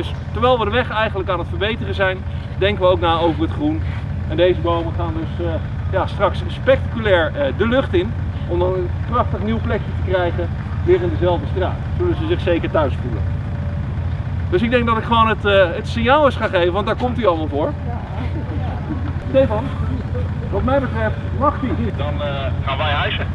Dus terwijl we de weg eigenlijk aan het verbeteren zijn, denken we ook na over het groen. En deze bomen gaan dus eh, ja, straks spectaculair eh, de lucht in. Om dan een prachtig nieuw plekje te krijgen, weer in dezelfde straat. Zullen ze zich zeker thuis voelen. Dus ik denk dat ik gewoon het, eh, het signaal eens ga geven, want daar komt hij allemaal voor. Stefan, wat mij betreft mag hij. Dan gaan wij huizen.